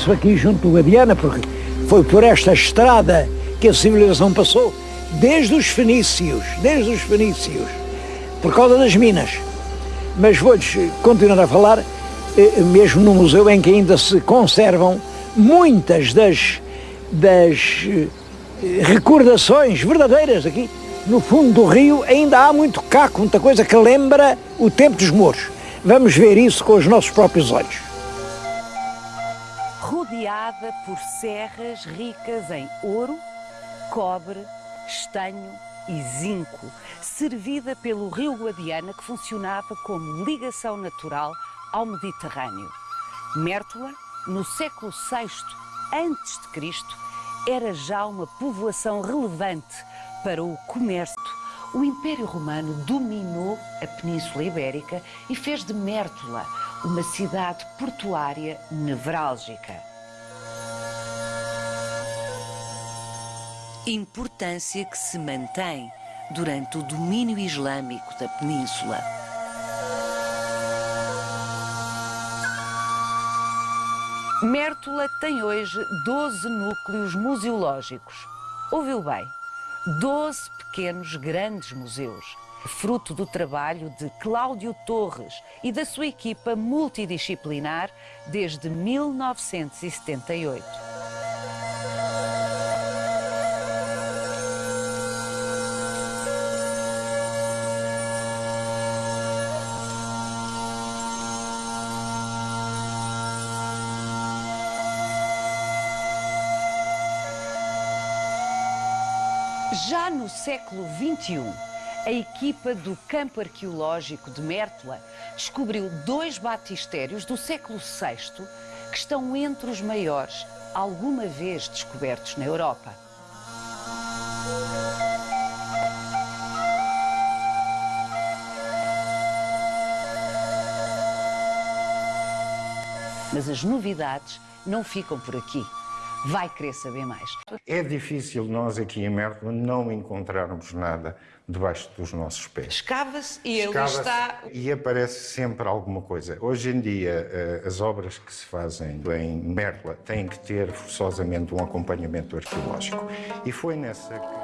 isso aqui junto do Guadiana, porque foi por esta estrada que a civilização passou, desde os fenícios, desde os fenícios, por causa das minas. Mas vou-lhes continuar a falar, eh, mesmo no museu em que ainda se conservam muitas das, das eh, recordações verdadeiras aqui. No fundo do rio ainda há muito caco, muita coisa que lembra o tempo dos mouros. Vamos ver isso com os nossos próprios olhos. Rodeada por serras ricas em ouro, cobre, estanho e zinco, servida pelo rio Guadiana que funcionava como ligação natural ao Mediterrâneo. Mértola, no século VI a.C., era já uma povoação relevante para o comércio. O Império Romano dominou a Península Ibérica e fez de Mértola uma cidade portuária nevrálgica. Importância que se mantém durante o domínio islâmico da península. Mértola tem hoje 12 núcleos museológicos. Ouviu bem? 12 pequenos grandes museus, fruto do trabalho de Cláudio Torres e da sua equipa multidisciplinar desde 1978. Já no século XXI, a equipa do Campo Arqueológico de Mértola descobriu dois batistérios do século VI que estão entre os maiores alguma vez descobertos na Europa. Mas as novidades não ficam por aqui vai querer saber mais. É difícil nós aqui em Mértola não encontrarmos nada debaixo dos nossos pés. Escava-se e ele está... E aparece sempre alguma coisa. Hoje em dia, eh, as obras que se fazem em Mértola têm que ter forçosamente um acompanhamento arqueológico. E foi nessa...